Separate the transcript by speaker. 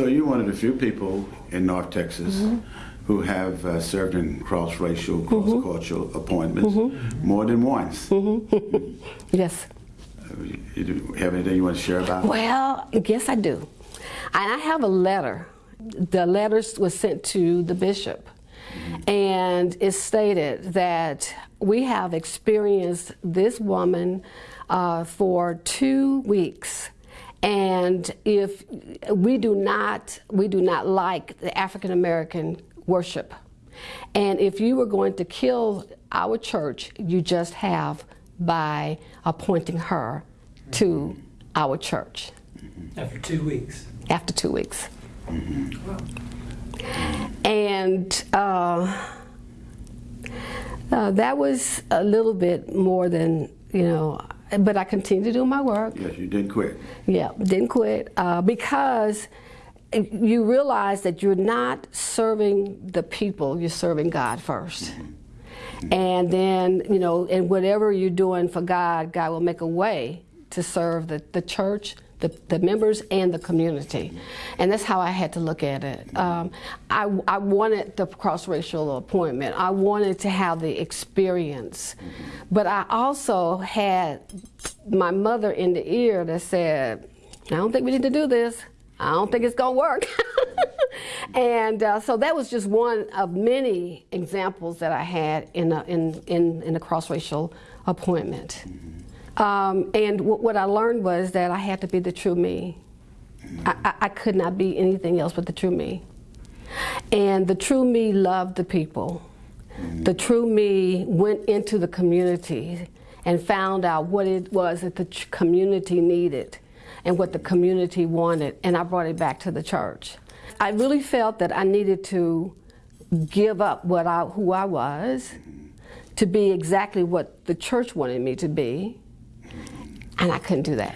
Speaker 1: So you're one of the few people in North Texas
Speaker 2: Mm-hmm.
Speaker 1: who have uh, served in cross-racial,
Speaker 2: Mm-hmm.
Speaker 1: cross-cultural appointments more than once.
Speaker 2: Mm-hmm. Yes.
Speaker 1: You- you have anything you want to share about?
Speaker 2: Well, yes, I do. And I have a letter. The letter was sent to the bishop, and it stated that we have experienced this woman uh, for two weeks. And if we do not, we do not like the African American worship. And if you were going to kill our church, you just have by appointing her to our church
Speaker 3: After two weeks.
Speaker 2: after two weeks. And uh, uh, that was a little bit more than, you know, but I continued to do my work.
Speaker 1: Yes, you didn't quit.
Speaker 2: Yeah, didn't quit uh, because you realize that you're not serving the people, you're serving God 1st And then, you know, and whatever you're doing for God, God will make a way to serve the, the church, the, the members, and the community. And that's how I had to look at it. Um, I, I wanted the cross racial appointment, I wanted to have the experience. But I also had my mother in the ear that said, I don't think we need to do this. I don't think it's going to work. and uh, so that was just one of many examples that I had in a, in, in, in a cross-racial appointment. Um, and what I learned was that I had to be the true me. I, I, could not be anything else but the true me. And the true me loved the people. The true me went into the community and found out what it was that the community needed and what the community wanted, and I brought it back to the church. I really felt that I needed to give up what I, who I was to be exactly what the church wanted me to be, and I couldn't do that.